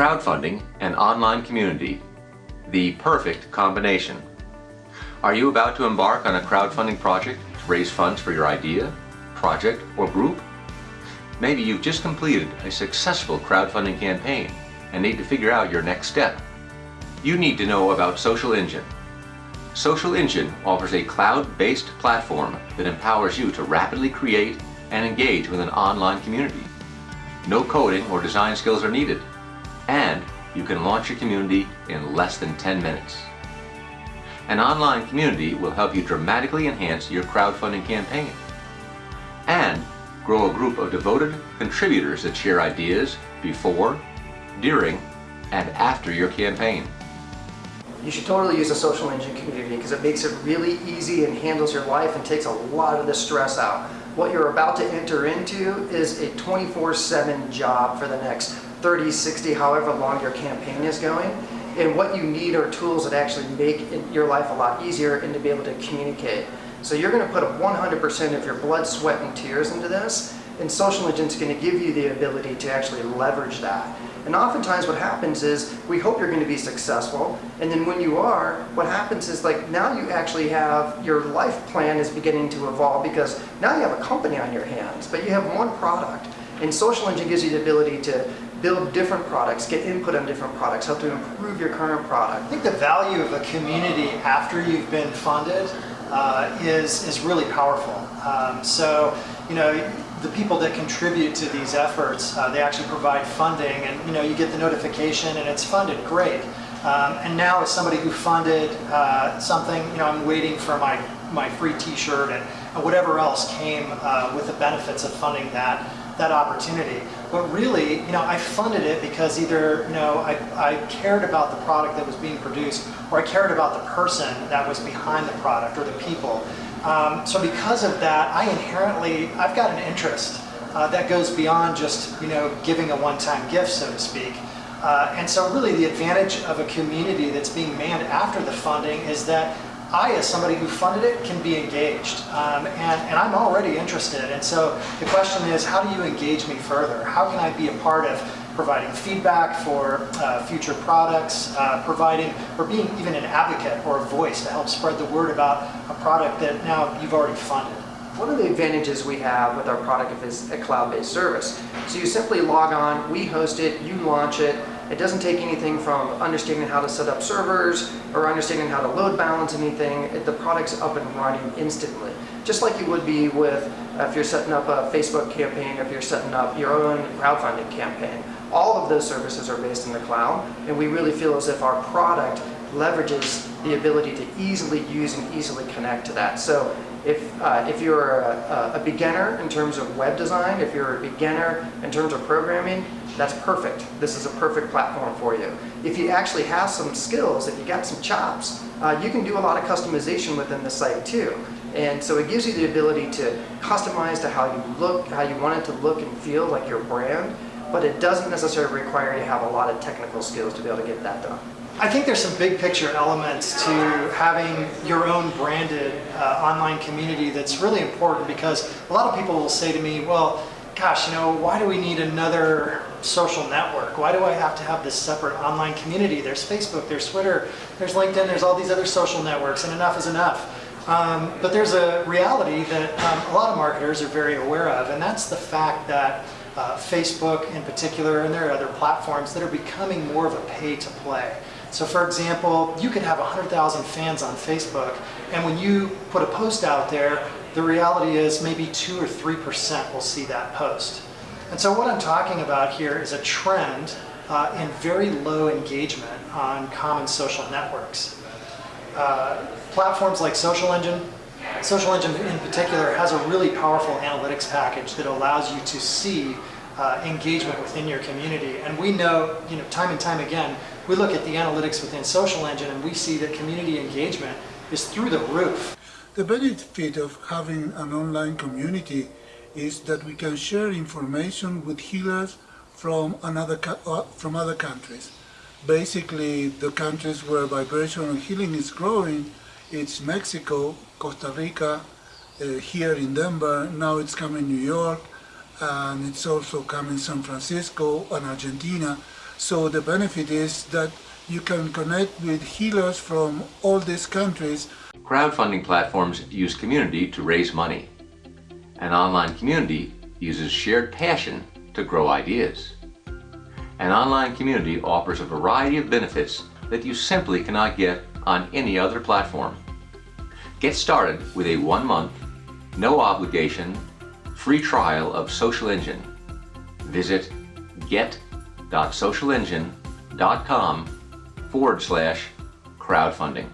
crowdfunding and online community, the perfect combination. Are you about to embark on a crowdfunding project to raise funds for your idea, project, or group? Maybe you've just completed a successful crowdfunding campaign and need to figure out your next step. You need to know about Social Engine. Social Engine offers a cloud-based platform that empowers you to rapidly create and engage with an online community. No coding or design skills are needed, and you can launch your community in less than 10 minutes. An online community will help you dramatically enhance your crowdfunding campaign and grow a group of devoted contributors that share ideas before, during, and after your campaign. You should totally use a social engine community because it makes it really easy and handles your life and takes a lot of the stress out. What you're about to enter into is a 24-7 job for the next 30, 60, however long your campaign is going. And what you need are tools that actually make your life a lot easier and to be able to communicate. So you're going to put 100% of your blood, sweat, and tears into this, and Social Engine's going to give you the ability to actually leverage that. And oftentimes what happens is we hope you're going to be successful and then when you are, what happens is like now you actually have your life plan is beginning to evolve because now you have a company on your hands, but you have one product. And Social Engine gives you the ability to build different products, get input on different products, help to improve your current product. I think the value of a community after you've been funded uh, is, is really powerful. Um, so, you know, the people that contribute to these efforts, uh, they actually provide funding and you know you get the notification and it's funded, great. Um, and now as somebody who funded uh, something, you know, I'm waiting for my, my free t-shirt and, and, whatever else came uh, with the benefits of funding that, that opportunity. But really, you know, I funded it because either, you know, I, I cared about the product that was being produced or I cared about the person that was behind the product or the people. Um, so because of that, I inherently, I've got an interest uh, that goes beyond just, you know, giving a one-time gift, so to speak. Uh, and so really the advantage of a community that's being manned after the funding is that I, as somebody who funded it, can be engaged. Um, and, and I'm already interested. And so the question is, how do you engage me further? How can I be a part of providing feedback for uh, future products, uh, providing or being even an advocate or a voice to help spread the word about a product that now you've already funded. One of the advantages we have with our product is a cloud-based service. So you simply log on, we host it, you launch it. It doesn't take anything from understanding how to set up servers or understanding how to load balance anything. The product's up and running instantly. Just like you would be with uh, if you're setting up a Facebook campaign, if you're setting up your own crowdfunding campaign. All of those services are based in the cloud, and we really feel as if our product leverages the ability to easily use and easily connect to that. So if, uh, if you're a, a, beginner in terms of web design, if you're a beginner in terms of programming, that's perfect. This is a perfect platform for you. If you actually have some skills, if you got some chops, uh, you can do a lot of customization within the site too. And so it gives you the ability to customize to how you look, how you want it to look and feel like your brand, but it doesn't necessarily require you to have a lot of technical skills to be able to get that done. I think there's some big picture elements to having your own branded uh, online community that's really important because a lot of people will say to me, well, gosh, you know, why do we need another social network? Why do I have to have this separate online community? There's Facebook, there's Twitter, there's LinkedIn, there's all these other social networks, and enough is enough. Um, but there's a reality that um, a lot of marketers are very aware of, and that's the fact that uh, Facebook in particular, and there are other platforms that are becoming more of a pay to play. So for example, you could have 100,000 fans on Facebook, and when you put a post out there, the reality is maybe 2 or 3% will see that post. And so what I'm talking about here is a trend uh, in very low engagement on common social networks. Uh, platforms like Social Engine, Social Engine in particular has a really powerful analytics package that allows you to see uh, engagement within your community. And we know, you know, time and time again, we look at the analytics within Social Engine and we see that community engagement is through the roof. The benefit of having an online community is that we can share information with healers from another uh, from other countries. Basically, the countries where vibrational healing is growing, it's Mexico, Costa Rica, uh, here in Denver, now it's coming New York, and it's also coming San Francisco and Argentina. So the benefit is that you can connect with healers from all these countries. Crowdfunding platforms use community to raise money. An online community uses shared passion to grow ideas. An online community offers a variety of benefits that you simply cannot get on any other platform. Get started with a one-month, no obligation, free trial of Social Engine. Visit get.socialengine.com forward slash crowdfunding.